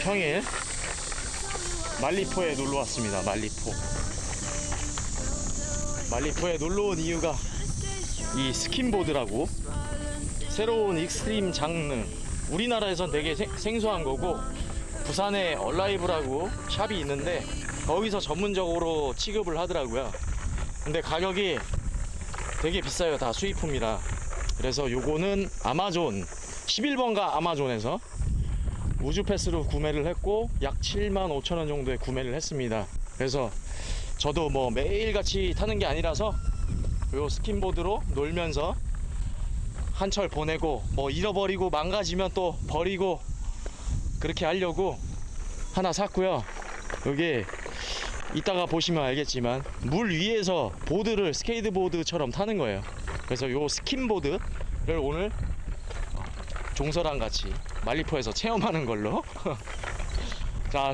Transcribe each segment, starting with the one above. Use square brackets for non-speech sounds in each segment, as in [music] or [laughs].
평일 만리포에 놀러 왔습니다. 만리포. 만리포에 놀러 온 이유가 이 skimboard라고 새로운 extreme 장르 우리나라에선 되게 생- 생소한 거고 부산에 얼라이브라고 shop이 있는데 거기서 전문적으로 취급을 하더라고요. 근데 가격이 되게 비싸요. 다 수입품이라. 그래서 요거는 아마존 11번가 아마존에서 우주 패스로 구매를 했고 약 7만 5천 원 정도에 구매를 했습니다. 그래서 저도 뭐 매일같이 타는 게 아니라서 요 스킨보드로 놀면서 한철 보내고 뭐 잃어버리고 망가지면 또 버리고 그렇게 하려고 하나 샀고요. 여기 이따가 보시면 알겠지만 물 위에서 보드를 스케이트보드처럼 타는 거예요. 그래서 요 skimboard를 오늘 종서랑 같이 만리포에서 체험하는 걸로. [laughs] 자,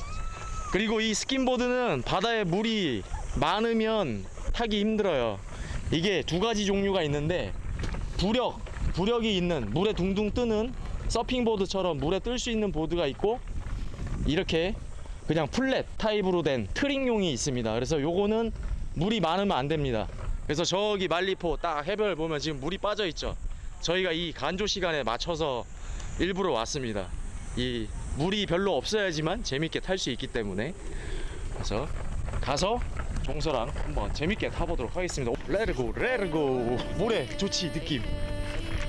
그리고 이 skimboard는 바다에 물이 많으면 타기 힘들어요. 이게 두 가지 종류가 있는데 부력, 부력이 있는 물에 둥둥 뜨는 서핑보드처럼 물에 뜰 수 있는 보드가 있고 이렇게 그냥 flat 타입으로 된 트릭용이 있습니다. 그래서 요거는 물이 많으면 안 됩니다. 그래서 저기 말리포 딱 해변을 보면 지금 물이 빠져 있죠. 저희가 이 간조 시간에 맞춰서 일부러 왔습니다. 이 물이 별로 없어야지만 재밌게 탈 수 있기 때문에 그래서 가서 종서랑 한번 재밌게 타보도록 하겠습니다. 레르고 레르고 모래 좋지 느낌.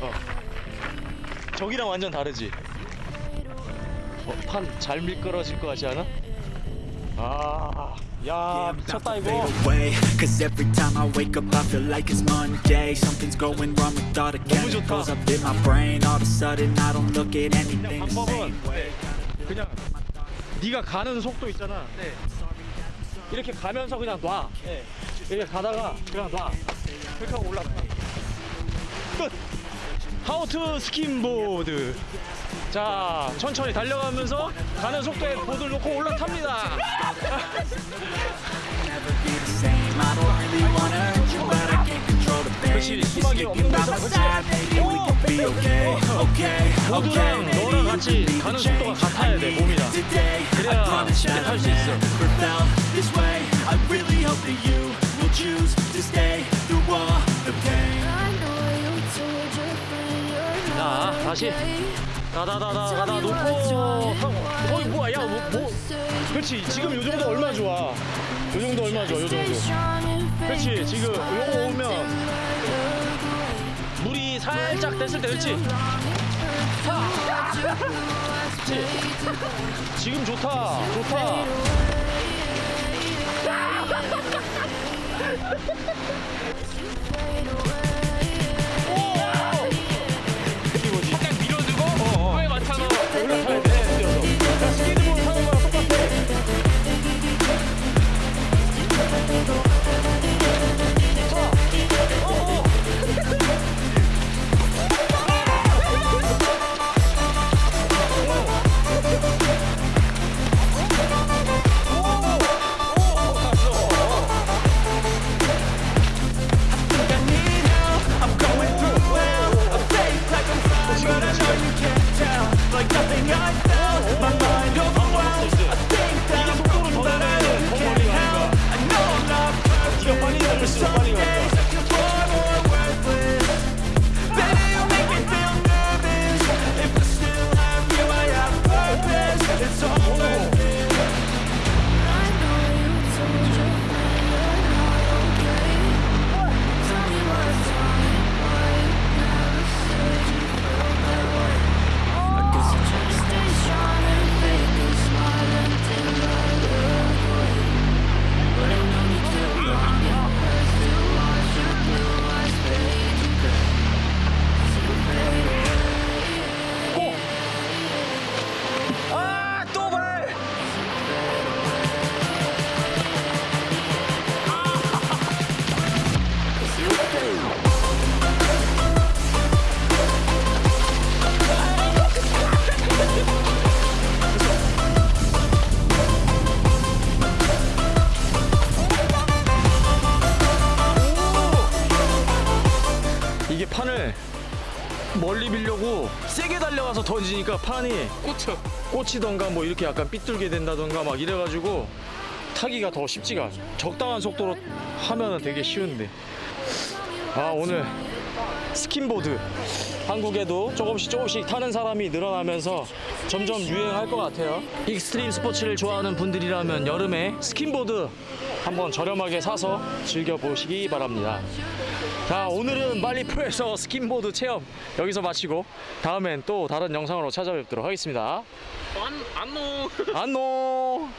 어. 저기랑 완전 다르지. 어, 판잘 미끄러질 것 같지 않아? 아, 야 미쳤다 이거. fade away Cause every time I wake up I feel like it's Monday Something's going wrong with all the 너무 좋다. chemicals up in my brain All of a sudden I don't look at anything the 방법은 same way 그냥 네가 가는 속도 있잖아. 네. 이렇게 가면서 그냥 놔. 이렇게 가다가 그냥 놔. 그렇게 하고 올라가. 끝. 하우트 스킨보드. 자, 천천히 달려가면서 가는 속도에 보드를 놓고 올라탑니다. 그렇지, 수박이 없는 데서 그렇지. 오. 보드랑 너랑 같이 가는 속도가 같아야 돼, 몸이랑. 그래야 promise 쉽게 that 탈 I've 수 있어. 다시 다다다다 가다 놓고 하고. 어이 뭐야, 야, 뭐, 뭐. 그렇지, 지금 요 정도 얼마 좋아. 요 정도 얼마 좋아, 요 정도. 그렇지, 지금 요거 오면 물이 살짝 됐을 때, 그렇지. 하! 그렇지. 지금 좋다, 좋다. [laughs] 세게 달려가서 던지니까 판이 꼬트. 꽂히던가 뭐 이렇게 약간 삐뚤게 된다던가 막 이래가지고 타기가 더 쉽지가 않아. 적당한 속도로 하면은 되게 쉬운데. 아 오늘 skimboard 한국에도 조금씩 조금씩 타는 사람이 늘어나면서 점점 유행할 것 같아요. extreme 스포츠를 좋아하는 분들이라면 여름에 skimboard 한번 저렴하게 사서 즐겨 보시기 바랍니다. 자 오늘은 만리포에서 skimboard 체험 여기서 마치고 다음엔 또 다른 영상으로 찾아뵙도록 하겠습니다. 안 안노. 안녕.